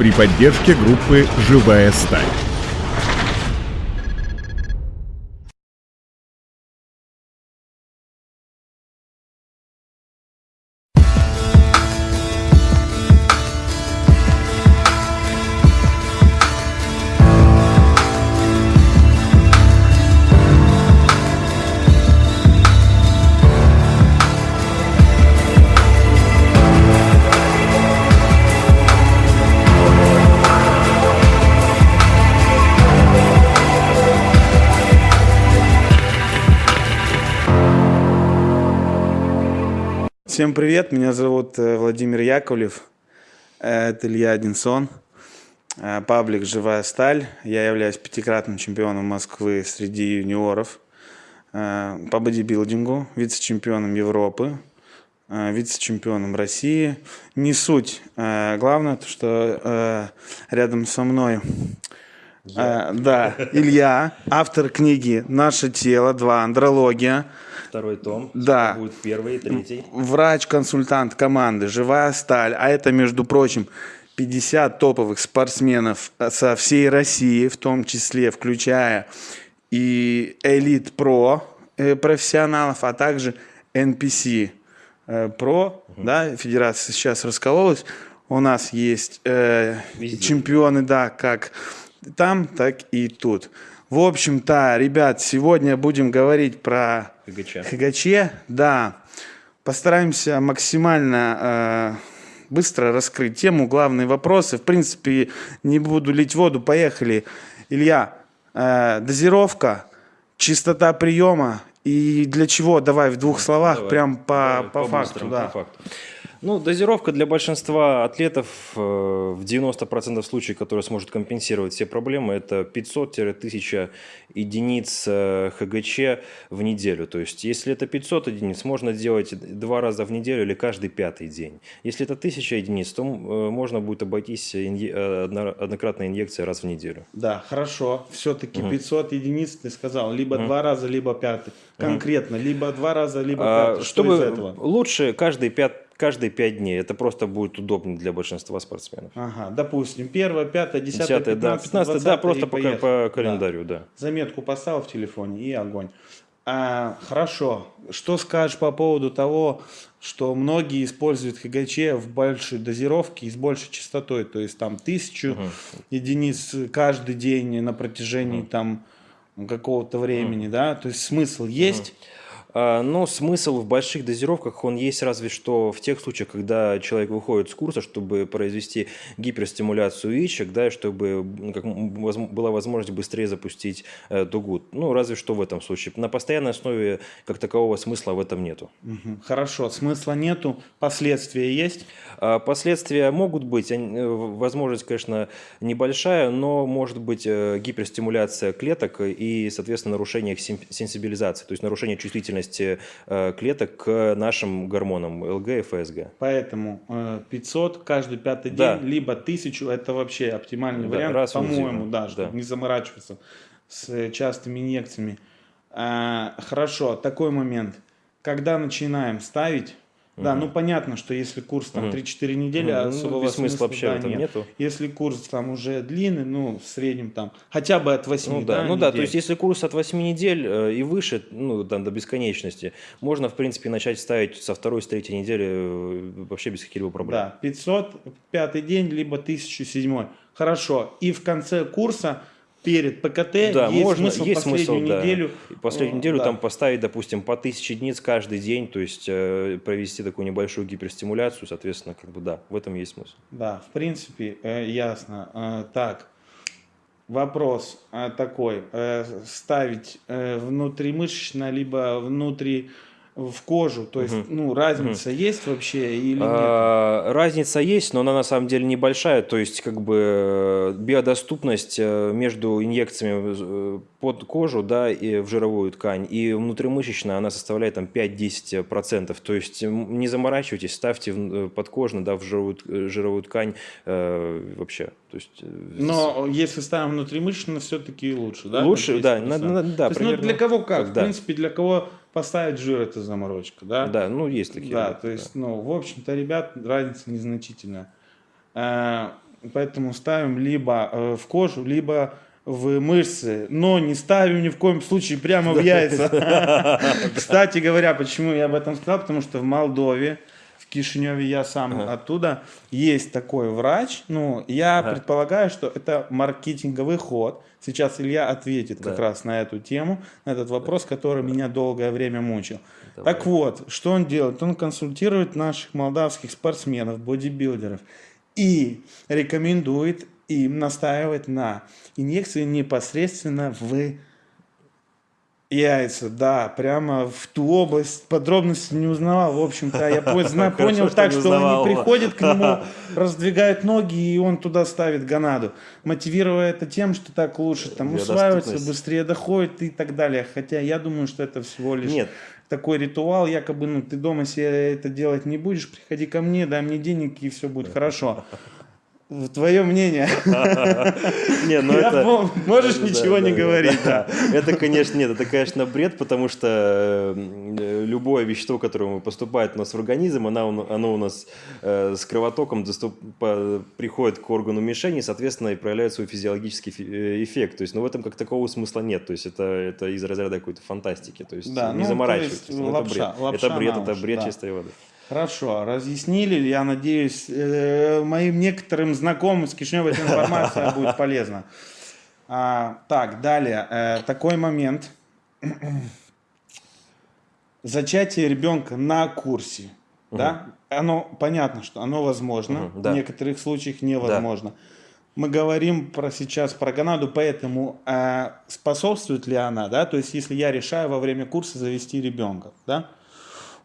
при поддержке группы «Живая сталь». Всем привет, меня зовут э, Владимир Яковлев, э, это Илья Одинсон, э, паблик «Живая сталь». Я являюсь пятикратным чемпионом Москвы среди юниоров по бодибилдингу, вице-чемпионом Европы, вице-чемпионом России. Не суть, главное, то, что рядом со мной я. да, Илья, автор книги «Наше тело. Два. Андрология». Второй том. Да. Будет первый, третий. Врач-консультант команды «Живая сталь». А это, между прочим, 50 топовых спортсменов со всей России, в том числе включая и Элит Про э, профессионалов, а также NPC э, Про, угу. да, федерация сейчас раскололась. У нас есть э, чемпионы, да, как там, так и тут. В общем-то, ребят, сегодня будем говорить про ХГЧ. ХГЧ, да. Постараемся максимально э, быстро раскрыть тему, главные вопросы. В принципе, не буду лить воду, поехали. Илья, э, дозировка, чистота приема и для чего? Давай в двух словах, давай, прям по, давай, по, по факту. Да. По факту. Ну, дозировка для большинства атлетов э, в 90% случаев, которая сможет компенсировать все проблемы, это 500-1000 единиц э, ХГЧ в неделю. То есть, если это 500 единиц, можно делать два раза в неделю или каждый пятый день. Если это 1000 единиц, то э, можно будет обойтись однократной инъекцией раз в неделю. Да, хорошо. Все-таки угу. 500 единиц ты сказал, либо угу. два раза, либо пятый. Конкретно, угу. либо два раза, либо а, пятый. Что Чтобы из этого? Лучше каждый пятый каждые пять дней. Это просто будет удобно для большинства спортсменов. Ага, допустим, первое, пятое, десятое, пятнадцатое, да, 15 да, просто по, по календарю, да. да. Заметку поставил в телефоне и огонь. А, хорошо. Что скажешь по поводу того, что многие используют ХГЧ в большей дозировке и с большей частотой, то есть там тысячу угу. единиц каждый день на протяжении угу. там какого-то времени, угу. да, то есть смысл есть. Угу. А, но смысл в больших дозировках, он есть разве что в тех случаях, когда человек выходит с курса, чтобы произвести гиперстимуляцию яичек, да, и чтобы как, была возможность быстрее запустить э, дугу. Ну, разве что в этом случае. На постоянной основе как такового смысла в этом нету. Хорошо, смысла нету, последствия есть? А, последствия могут быть, э, возможность, конечно, небольшая, но может быть э, гиперстимуляция клеток и, соответственно, нарушение их сенсибилизации, то есть нарушение чувствительности чувствительности э, клеток к нашим гормонам ЛГ и ФСГ. Поэтому 500 э, каждый пятый да. день, либо 1000 это вообще оптимальный да, вариант, по-моему, да, чтобы да. не заморачиваться с частыми инъекциями. А, хорошо, такой момент. Когда начинаем ставить да, ну понятно, что если курс там 3-4 недели, угу. особого ну, смысла вообще да, нет. нету. Если курс там уже длинный, ну в среднем там хотя бы от 8 Ну да, да ну недель. да, то есть если курс от 8 недель э, и выше, ну там до бесконечности, можно в принципе начать ставить со второй, с третьей недели э, вообще без каких-либо проблем. Да, 500, пятый день, либо 1007. Хорошо, и в конце курса перед ПКТ да, есть можно, смысл есть последнюю смысл, неделю. Да. Последнюю неделю да. там поставить, допустим, по тысяче единиц каждый день, то есть э, провести такую небольшую гиперстимуляцию, соответственно, как бы да, в этом есть смысл. Да, в принципе, э, ясно. Э, так, вопрос э, такой, э, ставить э, внутримышечно, либо внутри в кожу, то есть, угу. ну, разница угу. есть вообще или нет? А, разница есть, но она на самом деле небольшая, то есть, как бы, э, биодоступность э, между инъекциями э, под кожу, да, и в жировую ткань, и внутримышечно она составляет там 5-10%, то есть, не заморачивайтесь, ставьте подкожно, да, в жировую, жировую ткань э, вообще, то есть... Но если ставим внутримышечно, все-таки лучше, да? Лучше, да, на, на, да, то есть, ну, для кого как, как в да. принципе, для кого поставить жир это заморочка, да? Да, ну есть такие. Да, то есть, да. ну, в общем-то, ребят, разница незначительная. Э, поэтому ставим либо э, в кожу, либо в мышцы, но не ставим ни в коем случае прямо в яйца. Кстати говоря, почему я об этом сказал, потому что в Молдове, в Кишиневе, я сам оттуда, есть такой врач, ну, я предполагаю, что это маркетинговый ход. Сейчас Илья ответит как раз на эту тему, на этот вопрос, который меня долгое время мучил. Так вот, что он делает? Он консультирует наших молдавских спортсменов, бодибилдеров и рекомендует им настаивать на инъекции непосредственно в яйца, да, прямо в ту область. Подробности не узнавал, в общем-то, я поздно понял так, что он не приходит к нему, раздвигает ноги, и он туда ставит гонаду, мотивируя это тем, что так лучше там усваивается, быстрее доходит и так далее. Хотя я думаю, что это всего лишь Нет. такой ритуал, якобы, ну, ты дома себе это делать не будешь, приходи ко мне, дай мне денег, и все будет хорошо. Твое мнение. Не, ну это... Можешь ничего не говорить. Это, конечно, нет, это, конечно, бред, потому что э, любое вещество, которое поступает у нас в организм, оно, у нас э, с кровотоком приходит к органу мишени, соответственно, и проявляет свой физиологический э, эффект. То есть, ну, в этом как такого смысла нет. То есть, это, это из разряда какой-то фантастики. То есть, не ну, заморачивайтесь. Ну. Это бред, это бред чистой воды. Хорошо, разъяснили, я надеюсь, э, моим некоторым знакомым с Кишинева эта информация будет полезна. А, так, далее, э, такой момент. Зачатие ребенка на курсе, угу. да, оно понятно, что оно возможно, угу, да. в некоторых случаях невозможно. Да. Мы говорим про сейчас про Канаду, поэтому э, способствует ли она, да, то есть если я решаю во время курса завести ребенка, да,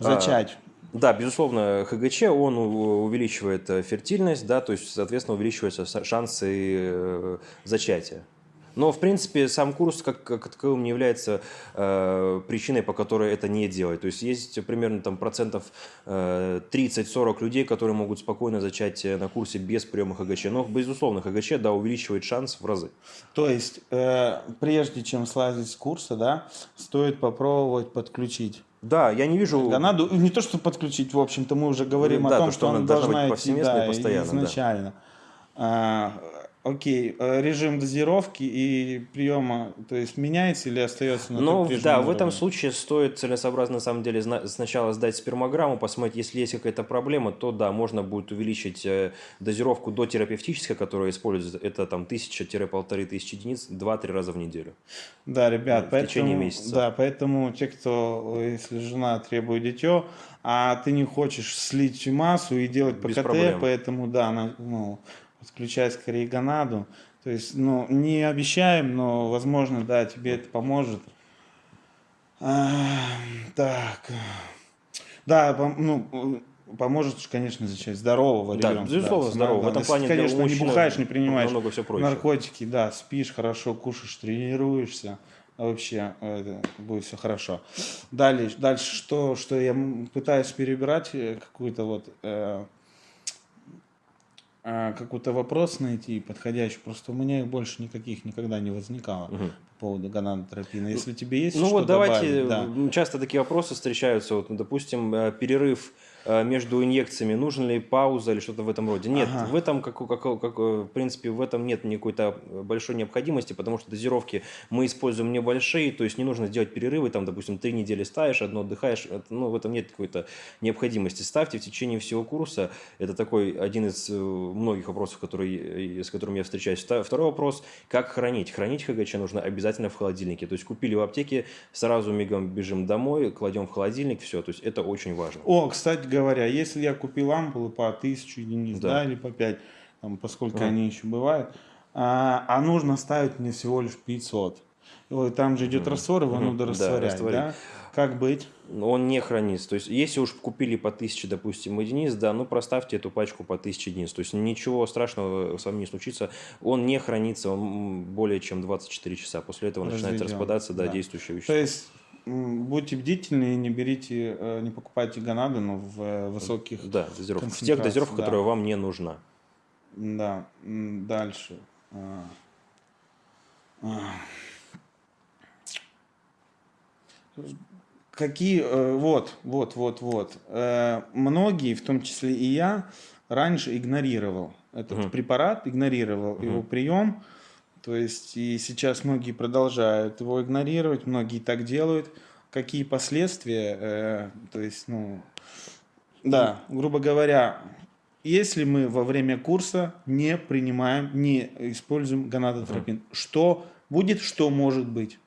а, зачать. А да, безусловно, ХГЧ, он увеличивает э, фертильность, да, то есть, соответственно, увеличиваются шансы э, зачатия. Но, в принципе, сам курс как, как таковым не является э, причиной, по которой это не делать. То есть есть примерно там, процентов э, 30-40 людей, которые могут спокойно зачать э, на курсе без приема ХГЧ. Но, безусловно, ХГЧ да, увеличивает шанс в разы. То есть, э, прежде чем слазить с курса, да, стоит попробовать подключить да, я не вижу... Канаду не то, что подключить, в общем-то, мы уже говорим да, о том, то, что, что она должна быть повсеместно идти, да, и постоянно. Изначально. Да. Окей, э, режим дозировки и приема, то есть меняется или остается на Ну, да, уровне? в этом случае стоит целесообразно, на самом деле, сначала сдать спермограмму, посмотреть, если есть какая-то проблема, то да, можно будет увеличить э, дозировку до терапевтической, которая используется, это там 1000-1500 единиц, 2-3 раза в неделю. Да, ребят, в поэтому, течение месяца. Да, поэтому те, кто, если жена требует дитё, а ты не хочешь слить массу и делать ПКТ, поэтому да, ну, подключай скорее гонаду. То есть, ну, не обещаем, но, возможно, да, тебе это поможет. А, так. Да, ну, поможет, конечно, зачать здорового да, ребенка. Безусловно, да, здорового. В этом плане, конечно, не бухаешь, не принимаешь все наркотики, да, спишь хорошо, кушаешь, тренируешься. Вообще это будет все хорошо. Дальше, дальше что, что я пытаюсь перебирать э, какую-то вот э, а, какой-то вопрос найти подходящий. Просто у меня их больше никаких никогда не возникало угу. По поводу гонадотропина. Если тебе есть ну что вот давайте, добавить, да. часто такие вопросы встречаются. Вот, допустим, э, перерыв Э, между инъекциями, нужна ли пауза или что-то в этом роде. Нет, ага. в этом, как, как, как, в принципе, в этом нет никакой-то большой необходимости, потому что дозировки мы используем небольшие, то есть не нужно делать перерывы, там, допустим, три недели ставишь, одно отдыхаешь, ну, в этом нет какой-то необходимости. Ставьте в течение всего курса, это такой один из э, многих вопросов, который, с которым я встречаюсь. Второй вопрос, как хранить? Хранить ХГЧ нужно обязательно в холодильнике, то есть купили в аптеке, сразу мигом бежим домой, кладем в холодильник, все, то есть это очень важно. О, кстати, говоря, если я купил ампулы по 1000 единиц, да, да или по 5, там, поскольку mm. они еще бывают, а, а нужно ставить мне всего лишь 500. Там же идет mm. раствор, его нужно растворять, да, да? Как быть? Он не хранится. То есть, если уж купили по 1000, допустим, единиц, да, ну проставьте эту пачку по 1000 единиц. То есть, ничего страшного с вами не случится. Он не хранится он более чем 24 часа. После этого Разведем. начинает распадаться, да, да. действующее вещество. То есть, будьте бдительны и не берите, э, не покупайте гонады, но в э, высоких Да, дозировках. В тех дозировках, да. которые вам не нужна. Да, дальше. А. А. Какие, э, вот, вот, вот, вот. Многие, в том числе и я, раньше игнорировал этот Мгм. препарат, игнорировал Мгм. его прием. То есть и сейчас многие продолжают его игнорировать, многие так делают. Какие последствия? э, то есть, ну, да, грубо говоря, если мы во время курса не принимаем, не используем гонадотропин, что будет, что может быть?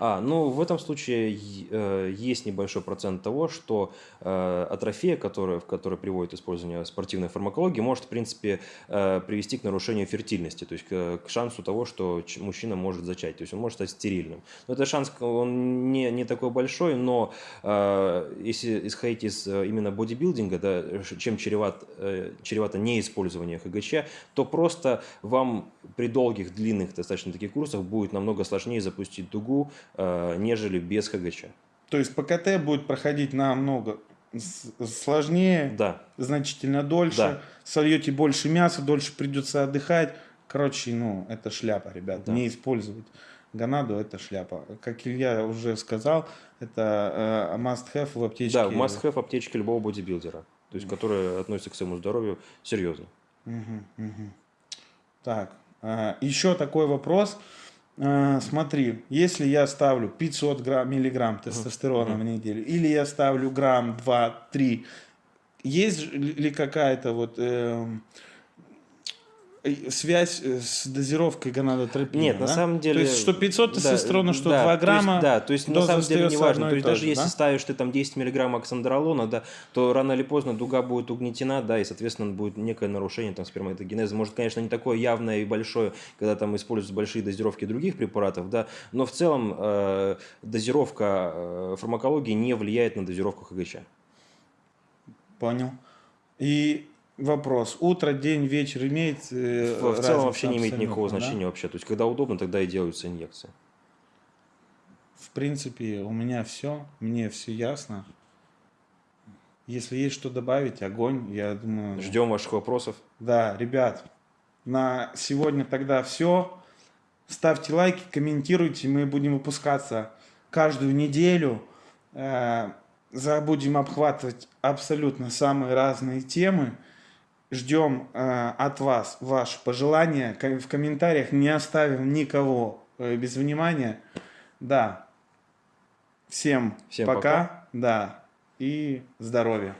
А, ну в этом случае э, есть небольшой процент того, что э, атрофия, которая, в которой приводит использование спортивной фармакологии, может в принципе э, привести к нарушению фертильности, то есть к, к шансу того, что мужчина может зачать, то есть он может стать стерильным. Но этот шанс он не, не такой большой, но э, если исходить из э, именно бодибилдинга, да, чем чреват, э, чревато неиспользование ХГЧ, то просто вам при долгих, длинных достаточно таких курсах будет намного сложнее запустить дугу, э, нежели без ХГЧ. То есть ПКТ будет проходить намного сложнее, Да. значительно дольше, Да. сольете больше мяса, дольше придется отдыхать. Короче, ну, это шляпа, ребят. Да. Не использовать гонаду это шляпа. Как Илья уже сказал, это э, must-have в аптечке. Да, must-have аптечки любого бодибилдера, то есть которая относится к своему здоровью серьезно. Мгм, мгм. Так, э, еще такой вопрос. Э, Смотри, если я ставлю 500 грамм, миллиграмм тестостерона в неделю, или я ставлю грамм, 2, 3, есть ли какая-то вот э, связь э, с дозировкой гонадотропина? Нет, на да? самом деле... То есть, что 500 да, тестостерона, что да, 2 то есть, грамма, да, то есть на самом деле не важно. То есть даже же, если да? ставишь ты там 10 миллиграмм оксандролона, да, то рано или поздно дуга будет угнетена, да, и, соответственно, будет некое нарушение там сперматогенеза. Может, конечно, не такое явное и большое, когда там используются большие дозировки других препаратов, да, но в целом э, дозировка э, фармакологии не влияет на дозировку ХГЧ. Понял. И вопрос. Утро, день, вечер имеет э, В, в целом вообще не имеет никакого да? значения вообще. То есть, когда удобно, тогда и делаются инъекции. В принципе, у меня все, мне все ясно. Если есть что добавить, огонь, я думаю. Ждем ваших вопросов. Да, ребят, на сегодня тогда все. Ставьте лайки, комментируйте, мы будем выпускаться каждую неделю. Э, Будем обхватывать абсолютно самые разные темы. Ждем э, от вас ваши пожелания. В комментариях не оставим никого э, без внимания. Да. Всем, Всем пока. Да. И здоровья.